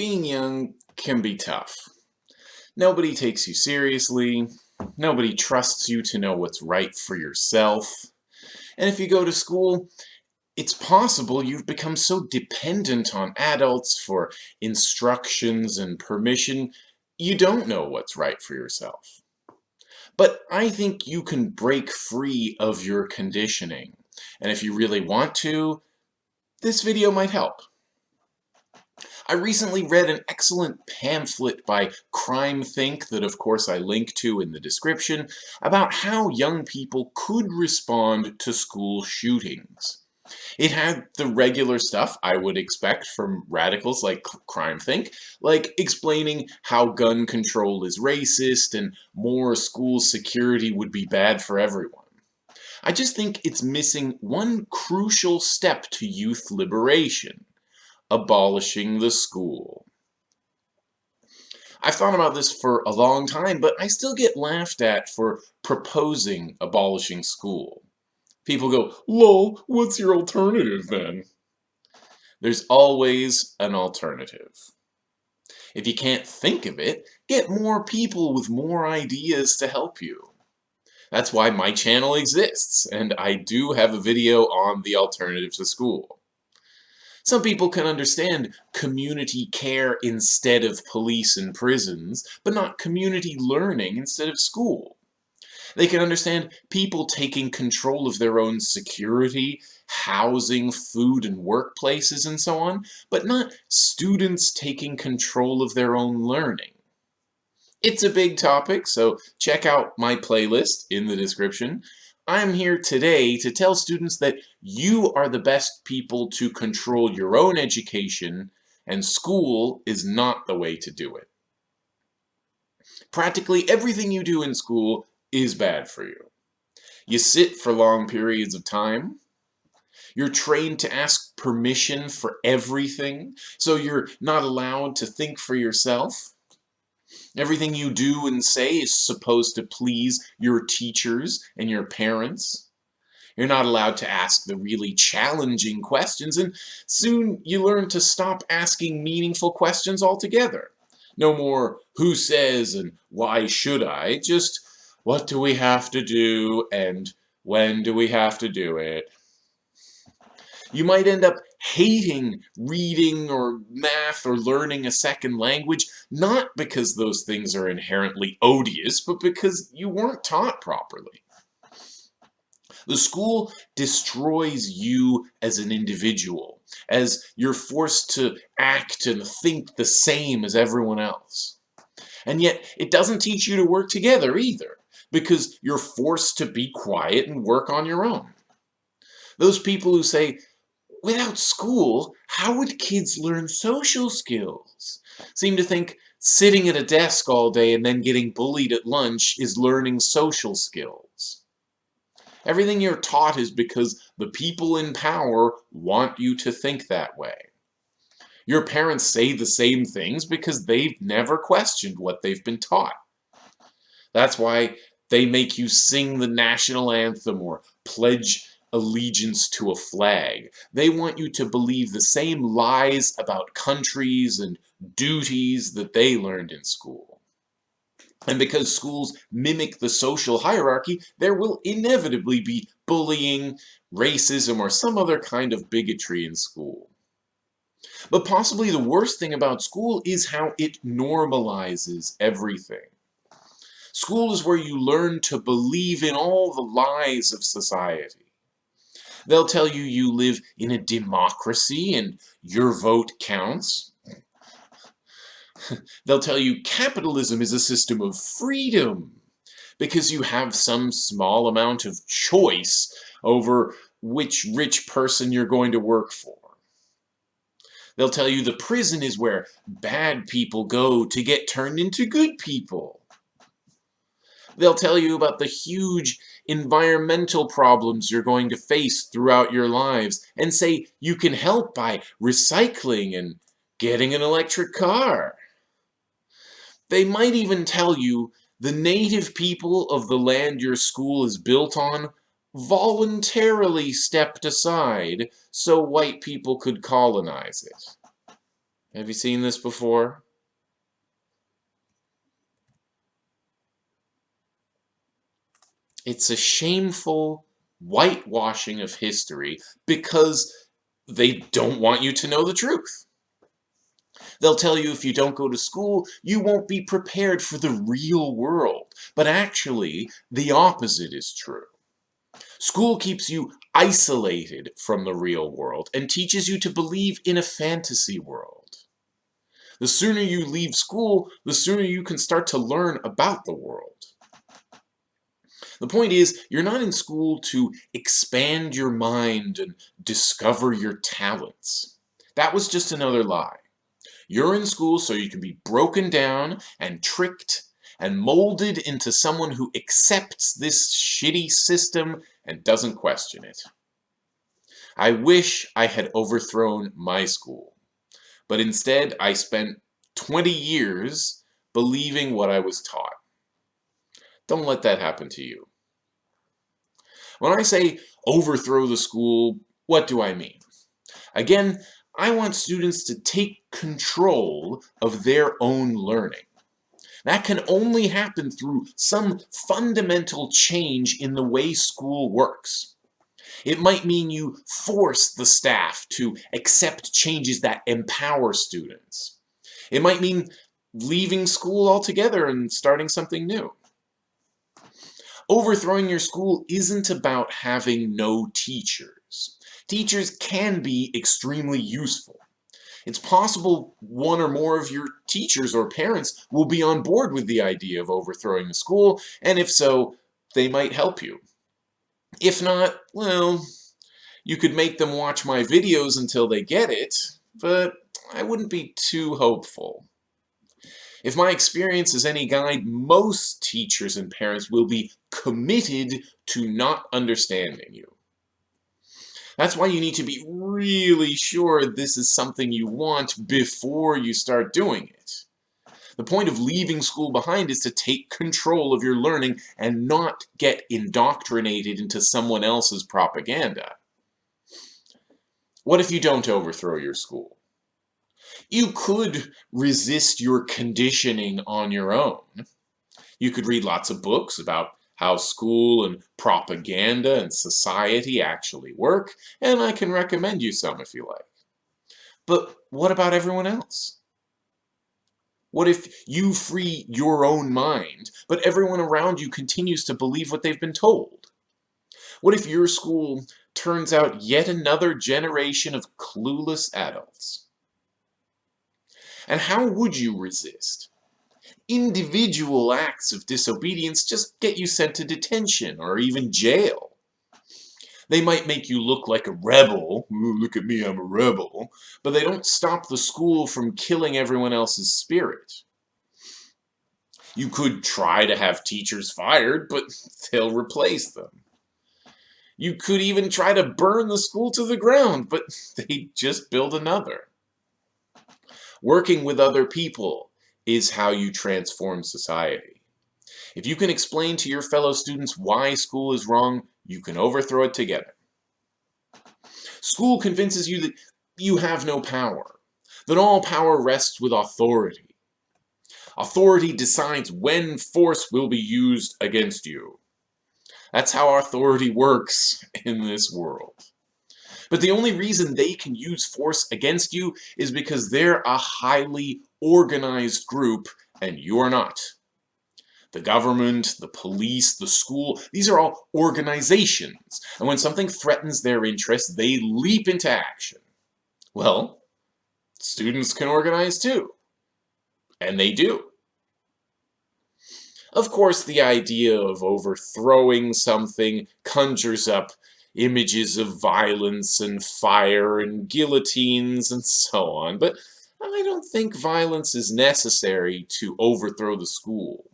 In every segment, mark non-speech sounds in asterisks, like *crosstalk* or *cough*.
being young can be tough. Nobody takes you seriously, nobody trusts you to know what's right for yourself, and if you go to school, it's possible you've become so dependent on adults for instructions and permission, you don't know what's right for yourself. But I think you can break free of your conditioning, and if you really want to, this video might help. I recently read an excellent pamphlet by CrimethInc that of course I link to in the description about how young people could respond to school shootings. It had the regular stuff I would expect from radicals like CrimethInc, like explaining how gun control is racist and more school security would be bad for everyone. I just think it's missing one crucial step to youth liberation abolishing the school. I've thought about this for a long time, but I still get laughed at for proposing abolishing school. People go, lol, what's your alternative then? There's always an alternative. If you can't think of it, get more people with more ideas to help you. That's why my channel exists, and I do have a video on the alternative to school. Some people can understand community care instead of police and prisons, but not community learning instead of school. They can understand people taking control of their own security, housing, food, and workplaces, and so on, but not students taking control of their own learning. It's a big topic, so check out my playlist in the description. I'm here today to tell students that you are the best people to control your own education and school is not the way to do it. Practically everything you do in school is bad for you. You sit for long periods of time. You're trained to ask permission for everything, so you're not allowed to think for yourself. Everything you do and say is supposed to please your teachers and your parents. You're not allowed to ask the really challenging questions, and soon you learn to stop asking meaningful questions altogether. No more, who says and why should I, just what do we have to do and when do we have to do it? You might end up hating reading or math or learning a second language, not because those things are inherently odious, but because you weren't taught properly. The school destroys you as an individual, as you're forced to act and think the same as everyone else. And yet, it doesn't teach you to work together either, because you're forced to be quiet and work on your own. Those people who say, without school, how would kids learn social skills? Seem to think sitting at a desk all day and then getting bullied at lunch is learning social skills. Everything you're taught is because the people in power want you to think that way. Your parents say the same things because they've never questioned what they've been taught. That's why they make you sing the national anthem or pledge allegiance to a flag. They want you to believe the same lies about countries and duties that they learned in school. And because schools mimic the social hierarchy, there will inevitably be bullying, racism, or some other kind of bigotry in school. But possibly the worst thing about school is how it normalizes everything. School is where you learn to believe in all the lies of society. They'll tell you you live in a democracy and your vote counts. *laughs* They'll tell you capitalism is a system of freedom because you have some small amount of choice over which rich person you're going to work for. They'll tell you the prison is where bad people go to get turned into good people. They'll tell you about the huge environmental problems you're going to face throughout your lives and say you can help by recycling and getting an electric car. They might even tell you the native people of the land your school is built on voluntarily stepped aside so white people could colonize it. Have you seen this before? It's a shameful whitewashing of history because they don't want you to know the truth. They'll tell you if you don't go to school, you won't be prepared for the real world. But actually, the opposite is true. School keeps you isolated from the real world and teaches you to believe in a fantasy world. The sooner you leave school, the sooner you can start to learn about the world. The point is, you're not in school to expand your mind and discover your talents. That was just another lie. You're in school so you can be broken down and tricked and molded into someone who accepts this shitty system and doesn't question it. I wish I had overthrown my school, but instead I spent 20 years believing what I was taught. Don't let that happen to you. When I say overthrow the school, what do I mean? Again, I want students to take control of their own learning. That can only happen through some fundamental change in the way school works. It might mean you force the staff to accept changes that empower students. It might mean leaving school altogether and starting something new. Overthrowing your school isn't about having no teachers. Teachers can be extremely useful. It's possible one or more of your teachers or parents will be on board with the idea of overthrowing the school, and if so, they might help you. If not, well, you could make them watch my videos until they get it, but I wouldn't be too hopeful. If my experience is any guide, most teachers and parents will be committed to not understanding you. That's why you need to be really sure this is something you want before you start doing it. The point of leaving school behind is to take control of your learning and not get indoctrinated into someone else's propaganda. What if you don't overthrow your school? You could resist your conditioning on your own. You could read lots of books about how school and propaganda and society actually work, and I can recommend you some if you like. But what about everyone else? What if you free your own mind, but everyone around you continues to believe what they've been told? What if your school turns out yet another generation of clueless adults? And how would you resist? Individual acts of disobedience just get you sent to detention or even jail. They might make you look like a rebel, Ooh, look at me, I'm a rebel, but they don't stop the school from killing everyone else's spirit. You could try to have teachers fired, but they'll replace them. You could even try to burn the school to the ground, but *laughs* they just build another. Working with other people is how you transform society. If you can explain to your fellow students why school is wrong, you can overthrow it together. School convinces you that you have no power, that all power rests with authority. Authority decides when force will be used against you. That's how authority works in this world. But the only reason they can use force against you is because they're a highly organized group and you're not. The government, the police, the school, these are all organizations. And when something threatens their interests, they leap into action. Well, students can organize too. And they do. Of course, the idea of overthrowing something conjures up images of violence and fire and guillotines and so on, but I don't think violence is necessary to overthrow the school.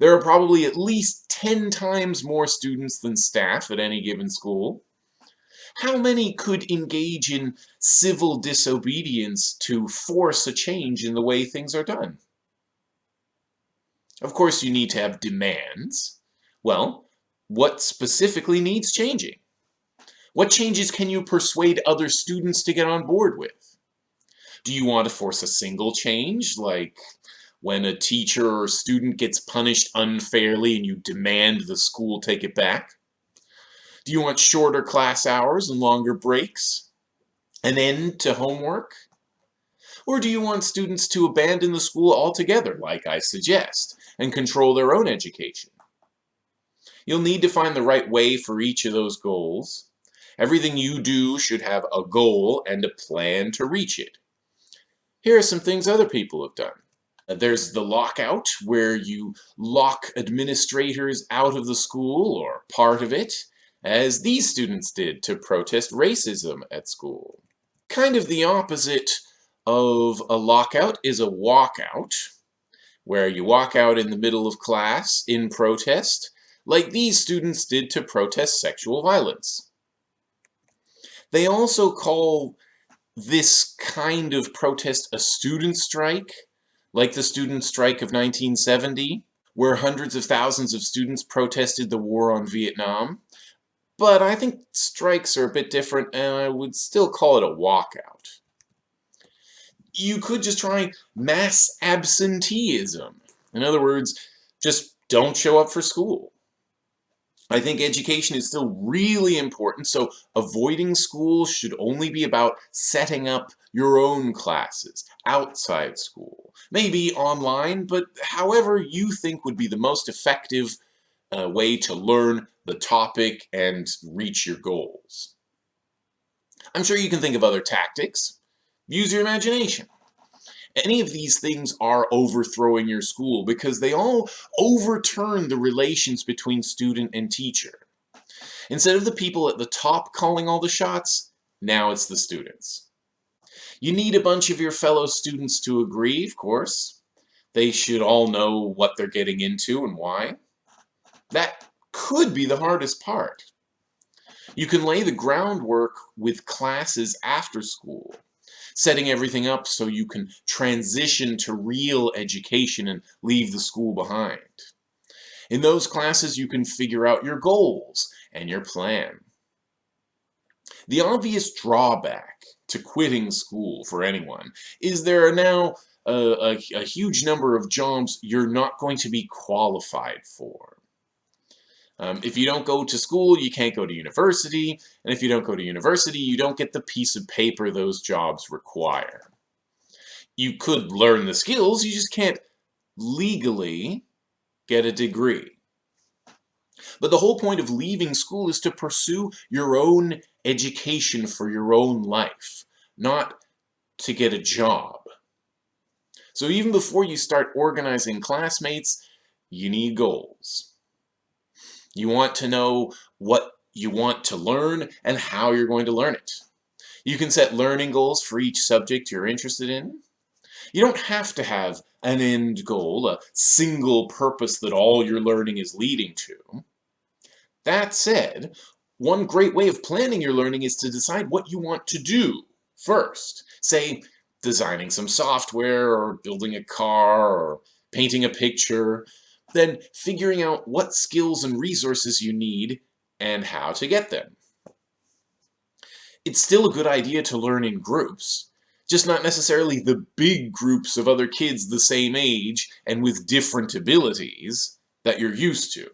There are probably at least 10 times more students than staff at any given school. How many could engage in civil disobedience to force a change in the way things are done? Of course, you need to have demands. Well, what specifically needs changing? What changes can you persuade other students to get on board with? Do you want to force a single change, like when a teacher or student gets punished unfairly and you demand the school take it back? Do you want shorter class hours and longer breaks? An end to homework? Or do you want students to abandon the school altogether, like I suggest, and control their own education? You'll need to find the right way for each of those goals. Everything you do should have a goal and a plan to reach it. Here are some things other people have done. There's the lockout, where you lock administrators out of the school or part of it, as these students did to protest racism at school. Kind of the opposite of a lockout is a walkout, where you walk out in the middle of class in protest, like these students did to protest sexual violence. They also call this kind of protest a student strike, like the student strike of 1970, where hundreds of thousands of students protested the war on Vietnam. But I think strikes are a bit different, and I would still call it a walkout you could just try mass absenteeism. In other words, just don't show up for school. I think education is still really important, so avoiding school should only be about setting up your own classes outside school. Maybe online, but however you think would be the most effective uh, way to learn the topic and reach your goals. I'm sure you can think of other tactics. Use your imagination. Any of these things are overthrowing your school because they all overturn the relations between student and teacher. Instead of the people at the top calling all the shots, now it's the students. You need a bunch of your fellow students to agree, of course. They should all know what they're getting into and why. That could be the hardest part. You can lay the groundwork with classes after school setting everything up so you can transition to real education and leave the school behind. In those classes, you can figure out your goals and your plan. The obvious drawback to quitting school for anyone is there are now a, a, a huge number of jobs you're not going to be qualified for. Um, if you don't go to school, you can't go to university, and if you don't go to university, you don't get the piece of paper those jobs require. You could learn the skills, you just can't legally get a degree. But the whole point of leaving school is to pursue your own education for your own life, not to get a job. So even before you start organizing classmates, you need goals. You want to know what you want to learn and how you're going to learn it. You can set learning goals for each subject you're interested in. You don't have to have an end goal, a single purpose that all your learning is leading to. That said, one great way of planning your learning is to decide what you want to do first. Say, designing some software, or building a car, or painting a picture, then figuring out what skills and resources you need and how to get them. It's still a good idea to learn in groups, just not necessarily the big groups of other kids the same age and with different abilities that you're used to.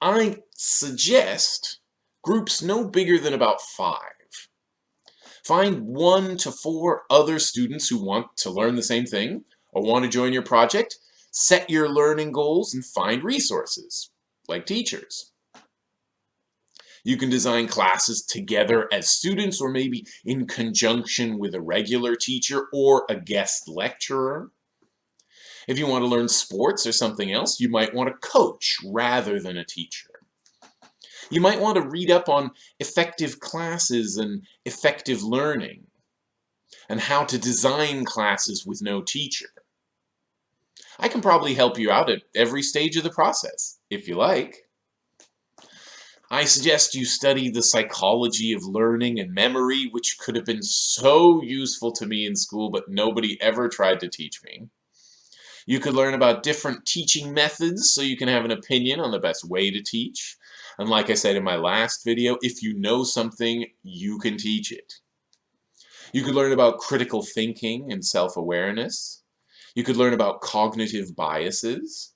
I suggest groups no bigger than about five. Find one to four other students who want to learn the same thing or want to join your project Set your learning goals and find resources, like teachers. You can design classes together as students or maybe in conjunction with a regular teacher or a guest lecturer. If you want to learn sports or something else, you might want a coach rather than a teacher. You might want to read up on effective classes and effective learning and how to design classes with no teacher. I can probably help you out at every stage of the process, if you like. I suggest you study the psychology of learning and memory, which could have been so useful to me in school, but nobody ever tried to teach me. You could learn about different teaching methods so you can have an opinion on the best way to teach. And like I said in my last video, if you know something, you can teach it. You could learn about critical thinking and self-awareness. You could learn about cognitive biases.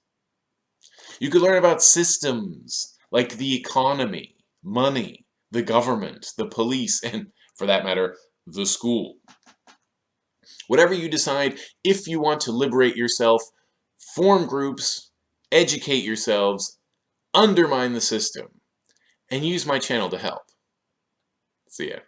You could learn about systems like the economy, money, the government, the police, *laughs* and for that matter, the school. Whatever you decide, if you want to liberate yourself, form groups, educate yourselves, undermine the system, and use my channel to help. See ya.